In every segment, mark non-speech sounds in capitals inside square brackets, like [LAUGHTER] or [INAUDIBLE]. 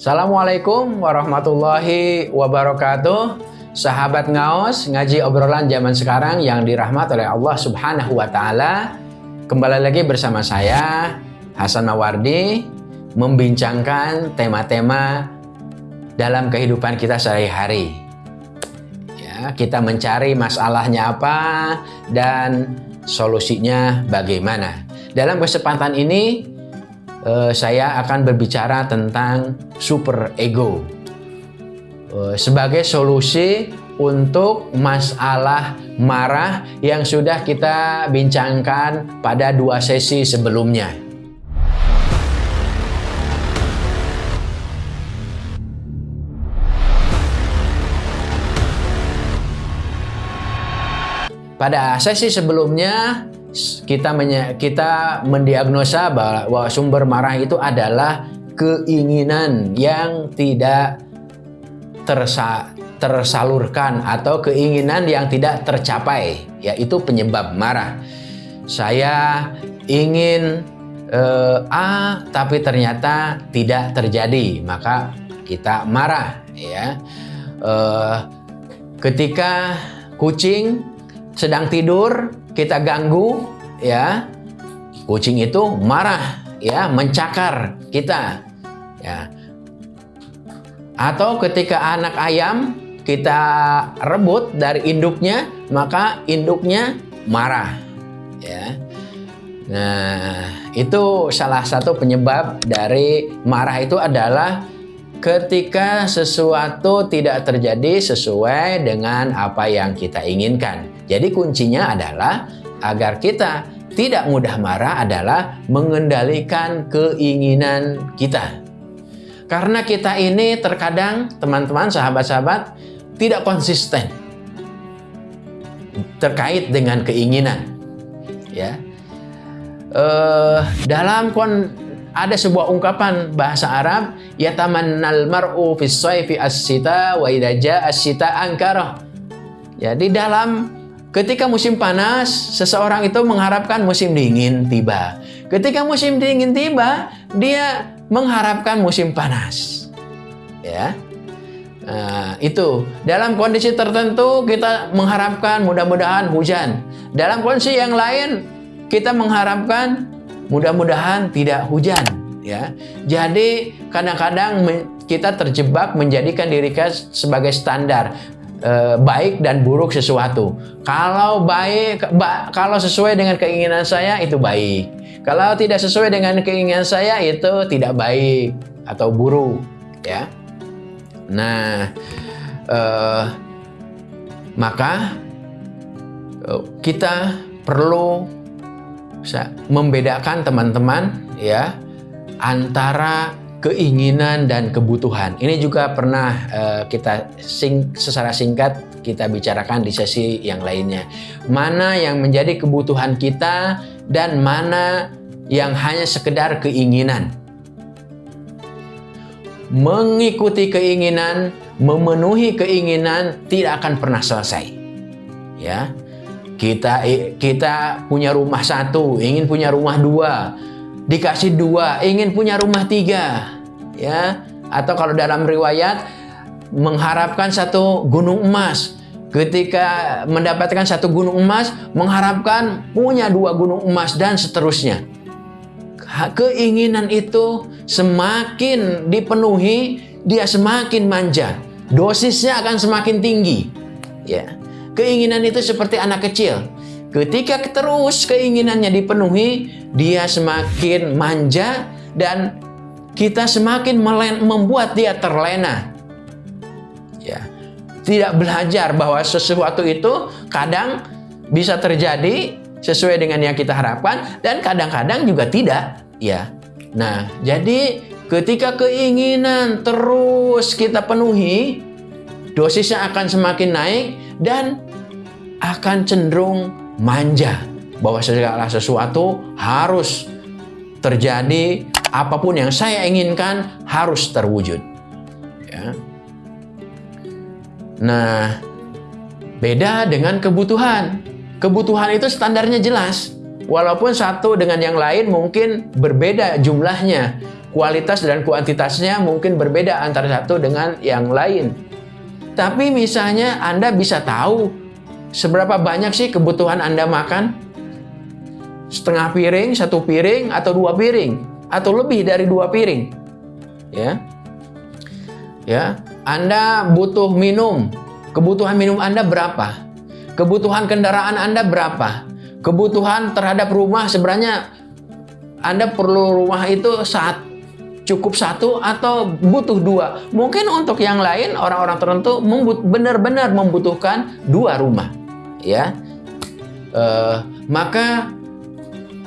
Assalamualaikum warahmatullahi wabarakatuh. Sahabat ngaos ngaji obrolan zaman sekarang yang dirahmat oleh Allah subhanahu wa ta'ala. Kembali lagi bersama saya Hasan Mawardi Membincangkan tema-tema dalam kehidupan kita sehari-hari. Ya, Kita mencari masalahnya apa dan solusinya bagaimana. Dalam kesempatan ini uh, saya akan berbicara tentang super ego uh, sebagai solusi untuk masalah marah yang sudah kita bincangkan pada dua sesi sebelumnya. Pada sesi sebelumnya kita kita mendiagnosa bahwa sumber marah itu adalah keinginan yang tidak tersa, tersalurkan atau keinginan yang tidak tercapai yaitu penyebab marah. Saya ingin eh, A tapi ternyata tidak terjadi maka kita marah ya. Eh, ketika kucing sedang tidur kita ganggu ya. Kucing itu marah ya mencakar kita ya. Atau ketika anak ayam kita rebut dari induknya maka induknya marah ya. Nah itu salah satu penyebab dari marah itu adalah ketika sesuatu tidak terjadi sesuai dengan apa yang kita inginkan. Jadi kuncinya adalah agar kita tidak mudah marah adalah mengendalikan keinginan kita. Karena kita ini terkadang teman-teman sahabat-sahabat tidak konsisten terkait dengan keinginan. Ya, uh, dalam kon ada sebuah ungkapan bahasa Arab yatamannal mar'u fis as-sita wa idza as-sita ankara. Ya, dalam ketika musim panas seseorang itu mengharapkan musim dingin tiba. Ketika musim dingin tiba, dia mengharapkan musim panas. Ya. Nah, itu dalam kondisi tertentu kita mengharapkan mudah-mudahan hujan. Dalam kondisi yang lain kita mengharapkan mudah-mudahan tidak hujan ya. Jadi kadang-kadang kita terjebak menjadikan diri kita sebagai standar e, baik dan buruk sesuatu. Kalau baik ba, kalau sesuai dengan keinginan saya itu baik. Kalau tidak sesuai dengan keinginan saya itu tidak baik atau buruk ya. Nah e, maka e, kita perlu membedakan teman-teman ya antara keinginan dan kebutuhan. Ini juga pernah uh, kita sing secara singkat kita bicarakan di sesi yang lainnya. Mana yang menjadi kebutuhan kita dan mana yang hanya sekedar keinginan. Mengikuti keinginan, memenuhi keinginan tidak akan pernah selesai. Ya, kita kita punya rumah satu, ingin punya rumah dua, dikasih dua, ingin punya rumah tiga, ya. Atau kalau dalam riwayat mengharapkan satu gunung emas, ketika mendapatkan satu gunung emas, mengharapkan punya dua gunung emas dan seterusnya. Keinginan itu semakin dipenuhi, dia semakin manja, dosisnya akan semakin tinggi, ya. Keinginan itu seperti anak kecil. Ketika terus keinginannya dipenuhi, dia semakin manja dan kita semakin membuat dia terlena. Ya. Tidak belajar bahwa sesuatu itu kadang bisa terjadi sesuai dengan yang kita harapkan dan kadang-kadang juga tidak, ya. Nah, jadi ketika keinginan terus kita penuhi, dosisnya akan semakin naik dan akan cenderung manja. Bahwa segala sesuatu harus terjadi apa pun yang saya inginkan harus terwujud. Ya. nah beda dengan kebutuhan. Kebutuhan itu standarnya jelas. Walaupun satu dengan yang lain mungkin berbeda jumlahnya. Kualitas dan kuantitasnya mungkin berbeda antara satu dengan yang lain. Tapi misalnya Anda bisa tahu seberapa banyak sih kebutuhan Anda makan? Setengah piring, satu piring, atau dua piring, atau lebih dari dua piring. Ya, ya. Anda butuh minum. Kebutuhan minum Anda berapa? Kebutuhan kendaraan Anda berapa? Kebutuhan terhadap rumah sebenarnya Anda perlu rumah itu saat cukup satu atau butuh dua. Mungkin untuk yang lain orang-orang tertentu benar-benar membutuhkan dua rumah, ya. Uh, maka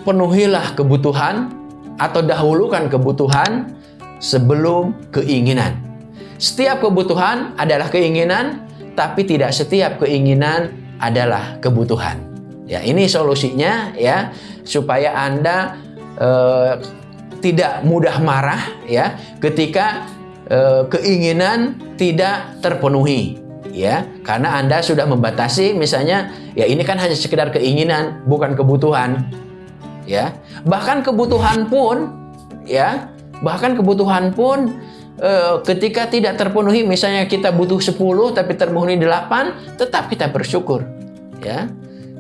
penuhilah kebutuhan atau dahulukan kebutuhan sebelum keinginan. Setiap kebutuhan adalah keinginan, tapi tidak setiap keinginan adalah kebutuhan. Ya, ini solusinya ya supaya Anda uh, tidak mudah marah ya ketika e, keinginan tidak terpenuhi ya. Karena Anda sudah membatasi misalnya ya ini kan hanya sekedar keinginan bukan kebutuhan ya. Bahkan kebutuhan pun ya bahkan kebutuhan pun e, ketika tidak terpenuhi misalnya kita butuh 10 tapi terpenuhi 8 tetap kita bersyukur ya.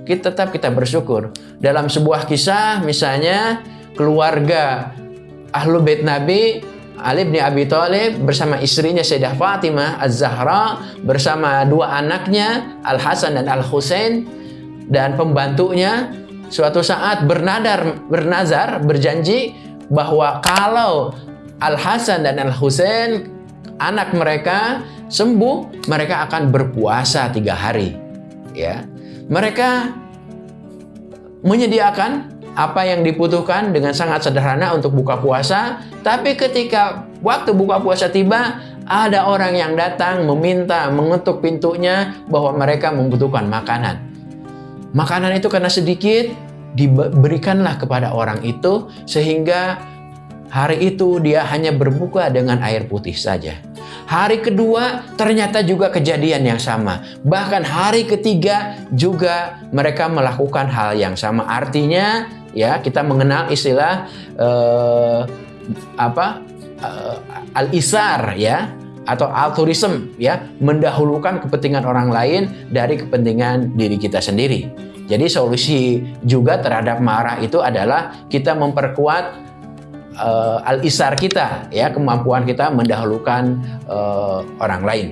Kita tetap kita bersyukur. Dalam sebuah kisah misalnya keluarga ahlu bait Nabi Ali bin Abi Thalib bersama istrinya Sayyidah Fatimah Az-Zahra bersama dua anaknya Al Hasan dan Al Husain dan pembantunya suatu saat bernadar bernazar berjanji bahwa kalau Al Hasan dan Al Husain anak mereka sembuh mereka akan berpuasa tiga hari ya. Mereka menyediakan apa yang dibutuhkan dengan sangat sederhana untuk buka puasa. Tapi ketika waktu buka puasa tiba, ada orang yang datang meminta, mengetuk pintunya bahwa mereka membutuhkan makanan. Makanan itu karena sedikit, diberikanlah kepada orang itu sehingga hari itu dia hanya berbuka dengan air putih saja. Hari kedua ternyata juga kejadian yang sama. Bahkan hari ketiga juga mereka melakukan hal yang sama. Artinya ya kita mengenal istilah uh, apa uh, al-isar ya atau altruism ya mendahulukan kepentingan orang lain dari kepentingan diri kita sendiri. Jadi solusi juga terhadap marah itu adalah kita memperkuat uh, al-isar kita ya kemampuan kita mendahulukan uh, orang lain.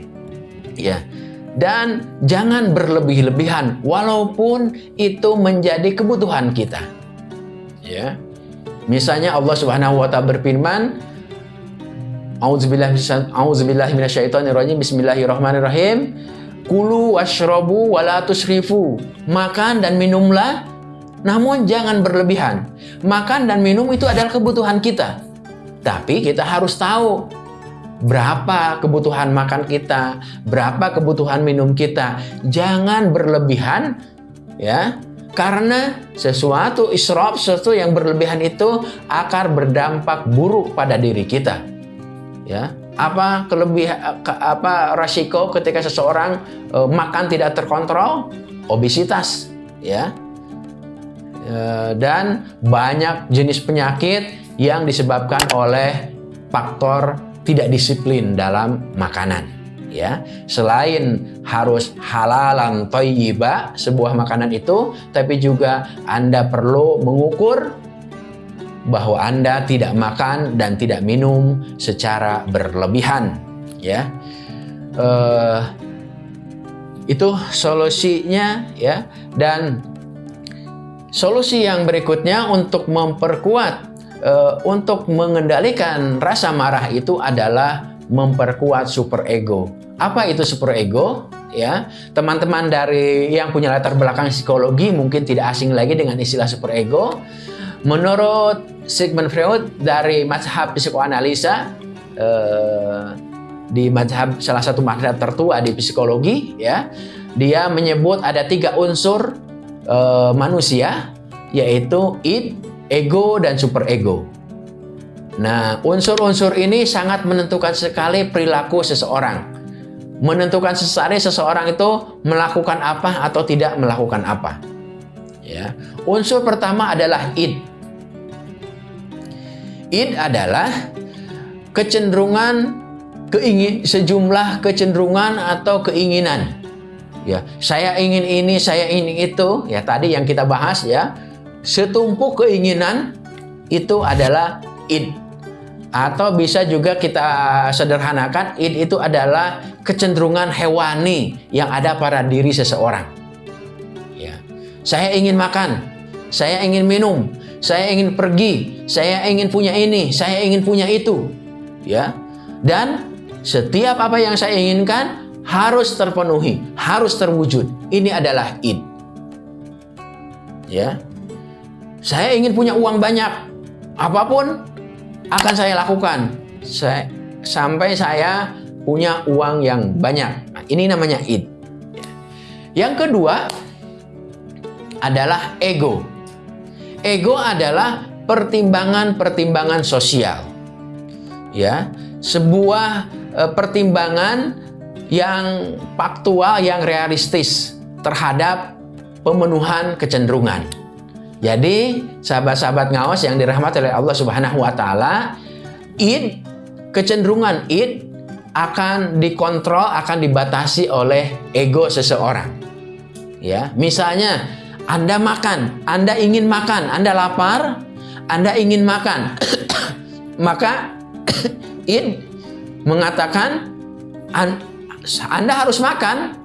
Ya. Dan jangan berlebih-lebihan walaupun itu menjadi kebutuhan kita ya. Misalnya Allah Subhanahu wa taala berfirman A'udzubillahi minasyaitonirrajim Bismillahirrahmanirrahim Kulu washrabu wala tusrifu Makan dan minumlah namun jangan berlebihan. Makan dan minum itu adalah kebutuhan kita. Tapi kita harus tahu berapa kebutuhan makan kita, berapa kebutuhan minum kita. Jangan berlebihan ya karena sesuatu israf, sesuatu yang berlebihan itu akan berdampak buruk pada diri kita. Ya, apa kelebihan apa resiko ketika seseorang e, makan tidak terkontrol? Obesitas, ya. E, dan banyak jenis penyakit yang disebabkan oleh faktor tidak disiplin dalam makanan ya selain harus halalan toyiba sebuah makanan itu tapi juga Anda perlu mengukur bahwa Anda tidak makan dan tidak minum secara berlebihan ya. Uh, itu solusinya ya. Dan solusi yang berikutnya untuk memperkuat uh, untuk mengendalikan rasa marah itu adalah memperkuat super ego apa itu super ego? Ya, teman-teman dari yang punya latar belakang psikologi mungkin tidak asing lagi dengan istilah super ego. Menurut Sigmund Freud dari mazhab psikoanalisa eh, di mazhab salah satu mazhab tertua di psikologi, ya, dia menyebut ada tiga unsur eh, manusia, yaitu id, ego, dan super ego. Nah, unsur-unsur ini sangat menentukan sekali perilaku seseorang menentukan sesaat seseorang itu melakukan apa atau tidak melakukan apa. Ya. Unsur pertama adalah id. Id adalah kecenderungan keingin sejumlah kecenderungan atau keinginan. Ya, saya ingin ini, saya ingin itu. Ya, tadi yang kita bahas ya. Setumpuk keinginan itu adalah id. Atau bisa juga kita sederhanakan id itu adalah kecenderungan hewani yang ada pada diri seseorang. Ya. Saya ingin makan, saya ingin minum, saya ingin pergi, saya ingin punya ini, saya ingin punya itu. Ya. Dan setiap apa yang saya inginkan harus terpenuhi, harus terwujud. Ini adalah id. Ya. Saya ingin punya uang banyak. Apa pun akan saya lakukan. Saya, sampai saya punya uang yang banyak. Nah, ini namanya id. Yang kedua adalah ego. Ego adalah pertimbangan-pertimbangan sosial. Ya, sebuah Eh, pertimbangan yang faktual, yang realistis terhadap pemenuhan kecenderungan. Jadi, sahabat-sahabat ngawas yang dirahmati oleh Allah Subhanahu wa taala, id kecenderungan id akan dikontrol, akan dibatasi oleh ego seseorang. Ya, misalnya Anda makan, Anda ingin makan, Anda lapar, Anda ingin makan. [COUGHS] Maka [COUGHS] id mengatakan Anda harus makan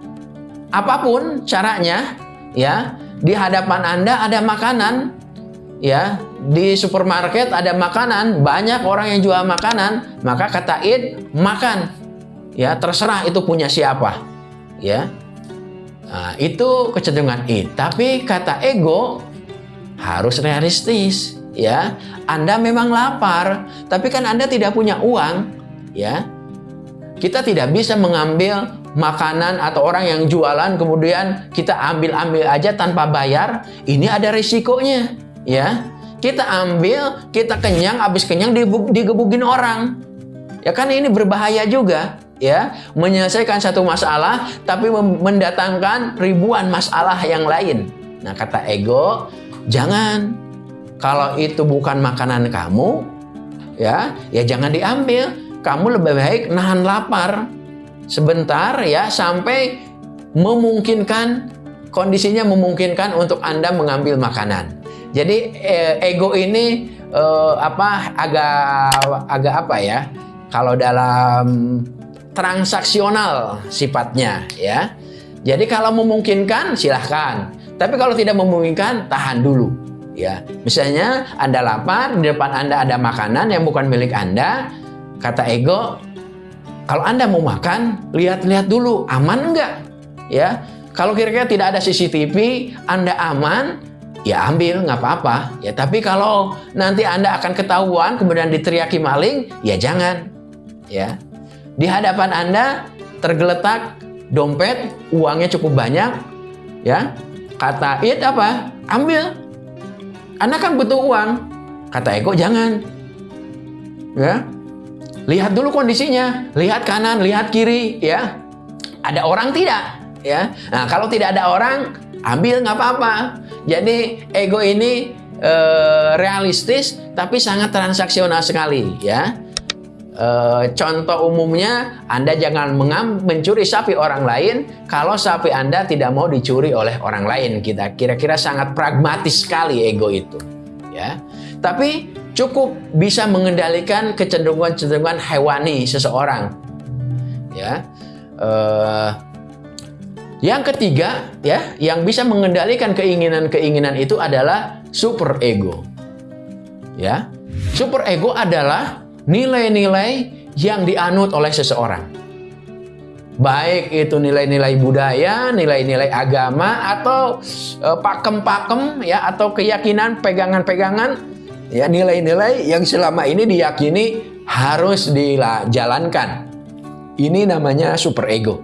apa pun caranya ya di hadapan Anda ada makanan ya. Di supermarket ada makanan banyak orang yang jual makanan maka kata id makan. Ya terserah itu punya siapa ya. Nah, itu kecenderungan id. Tapi kata ego harus realistis ya. Anda memang lapar tapi kan Anda tidak punya uang ya. Kita tidak bisa mengambil makanan atau orang yang jualan kemudian kita ambil-ambil aja tanpa bayar. Ini ada risikonya, ya. Kita ambil, kita kenyang, habis kenyang digebugin orang. Ya kan ini berbahaya juga, ya. Menyelesaikan satu masalah tapi mendatangkan ribuan masalah yang lain. Nah, kata ego, jangan kalau itu bukan makanan kamu, ya, ya jangan diambil kamu lebih baik nahan lapar sebentar ya sampai memungkinkan kondisinya memungkinkan untuk Anda mengambil makanan. Jadi eh, ego ini eh, apa agak agak apa ya? Kalau dalam transaksional sifatnya ya. Jadi kalau memungkinkan silahkan. Tapi kalau tidak memungkinkan tahan dulu ya. Misalnya Anda lapar, di depan Anda ada makanan yang bukan milik Anda, Kata ego, kalau Anda mau makan, lihat-lihat dulu, aman enggak? Ya, kalau kira-kira tidak ada CCTV, Anda aman, ya ambil, nggak apa-apa. Ya, tapi kalau nanti Anda akan ketahuan, kemudian diteriaki maling, ya jangan. Ya, di hadapan Anda tergeletak dompet, uangnya cukup banyak, ya. Kata it apa? Ambil. Anda kan butuh uang. Kata ego jangan. Ya, Lihat dulu kondisinya, lihat kanan, lihat kiri, ya. Ada orang tidak, ya. Nah, kalau tidak ada orang, ambil nggak apa-apa. Jadi ego ini e, realistis, tapi sangat transaksional sekali, ya. E, contoh umumnya, Anda jangan mengam, mencuri sapi orang lain kalau sapi Anda tidak mau dicuri oleh orang lain. Kita kira-kira sangat pragmatis sekali ego itu, ya. Tapi cukup bisa mengendalikan kecenderungan-kecenderungan hewani seseorang. Ya. Uh, yang ketiga, ya, yang bisa mengendalikan keinginan-keinginan itu adalah super ego. Ya. Super ego adalah nilai-nilai yang dianut oleh seseorang. Baik itu nilai-nilai budaya, nilai-nilai agama atau eh, pakem-pakem ya atau keyakinan, pegangan-pegangan ya nilai-nilai yang selama ini diyakini harus dijalankan. Ini namanya super ego.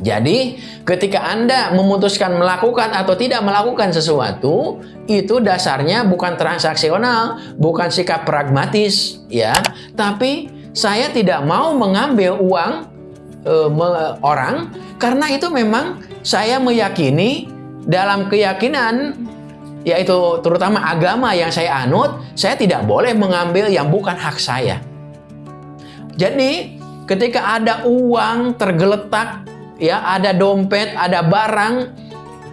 Jadi, ketika Anda memutuskan melakukan atau tidak melakukan sesuatu, itu dasarnya bukan transaksional, bukan sikap pragmatis, ya. Tapi saya tidak mau mengambil uang e, orang karena itu memang saya meyakini dalam keyakinan yaitu terutama agama yang saya anut, saya tidak boleh mengambil yang bukan hak saya. Jadi ketika ada uang tergeletak, ya ada dompet, ada barang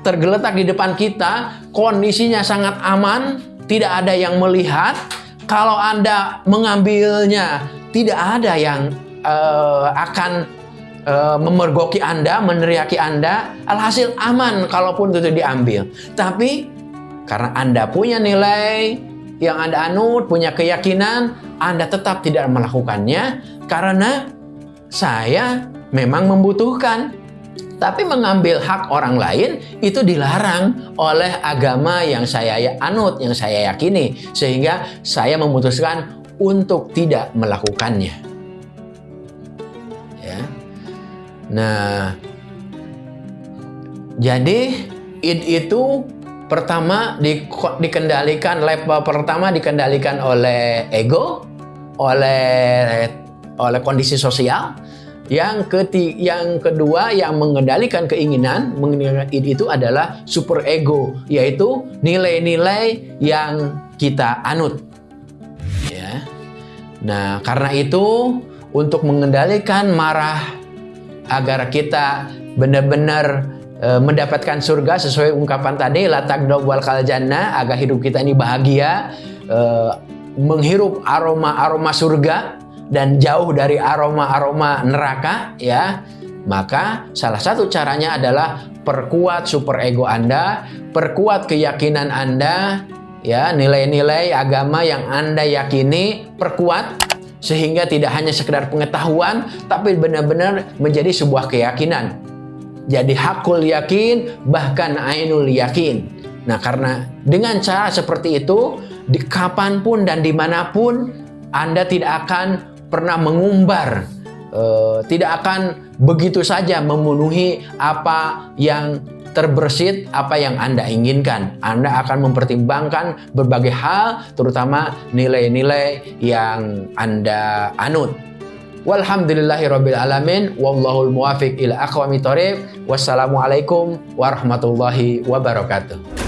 tergeletak di depan kita, kondisinya sangat aman, tidak ada yang melihat. Kalau Anda mengambilnya, tidak ada yang uh, akan uh, memergoki Anda, meneriaki Anda. Alhasil aman kalaupun itu diambil. Tapi karena Anda punya nilai yang Anda anut, punya keyakinan, Anda tetap tidak melakukannya karena saya memang membutuhkan. Tapi mengambil hak orang lain itu dilarang oleh agama yang saya anut, yang saya yakini. Sehingga saya memutuskan untuk tidak melakukannya. Nah, jadi id itu pertama di, dikendalikan level pertama dikendalikan oleh ego, oleh oleh kondisi sosial, yang ketiga, yang kedua yang mengendalikan keinginan, mengendalikan itu adalah super ego, yaitu nilai-nilai yang kita anut. Ya. Nah, karena itu untuk mengendalikan marah agar kita benar-benar e, mendapatkan surga sesuai ungkapan tadi latak wal jannah agar hidup kita ini bahagia e, menghirup aroma-aroma surga dan jauh dari aroma-aroma neraka ya. Maka salah satu caranya adalah perkuat super ego Anda perkuat keyakinan Anda ya nilai-nilai agama yang Anda yakini perkuat sehingga tidak hanya sekedar pengetahuan tapi benar-benar menjadi sebuah keyakinan. Jadi hakul yakin bahkan ainul yakin. Nah karena dengan cara seperti itu di kapan pun dan di mana pun anda tidak akan pernah mengumbar, uh, tidak akan begitu saja memenuhi apa yang terbersit apa yang Anda inginkan. Anda akan mempertimbangkan berbagai hal, terutama nilai-nilai yang Anda anut. Walhamdulillahirabbil alamin wallahul muwafiq ila aqwamit thoriq. Wassalamualaikum warahmatullahi wabarakatuh.